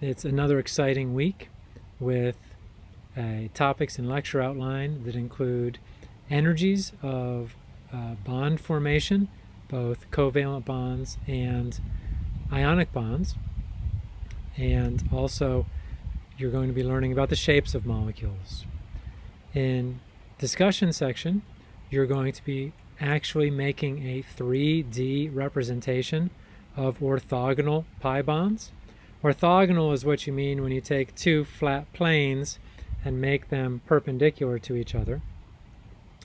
It's another exciting week with uh, topics and lecture outline that include energies of uh, bond formation, both covalent bonds and ionic bonds. And also, you're going to be learning about the shapes of molecules. In discussion section, you're going to be actually making a 3D representation of orthogonal pi bonds. Orthogonal is what you mean when you take two flat planes and make them perpendicular to each other.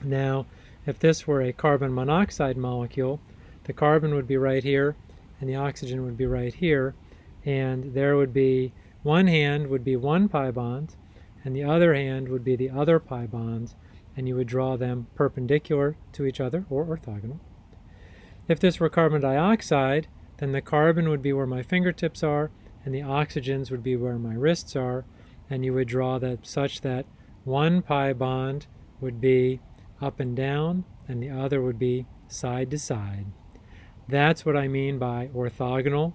Now, if this were a carbon monoxide molecule, the carbon would be right here and the oxygen would be right here, and there would be one hand would be one pi bond, and the other hand would be the other pi bond, and you would draw them perpendicular to each other, or orthogonal. If this were carbon dioxide, then the carbon would be where my fingertips are, and the oxygens would be where my wrists are, and you would draw that such that one pi bond would be up and down, and the other would be side to side. That's what I mean by orthogonal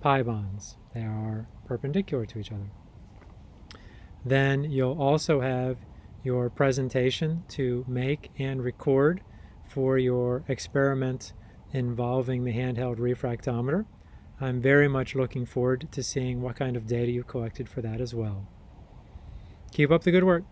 pi bonds. They are perpendicular to each other. Then you'll also have your presentation to make and record for your experiment involving the handheld refractometer. I'm very much looking forward to seeing what kind of data you've collected for that as well. Keep up the good work.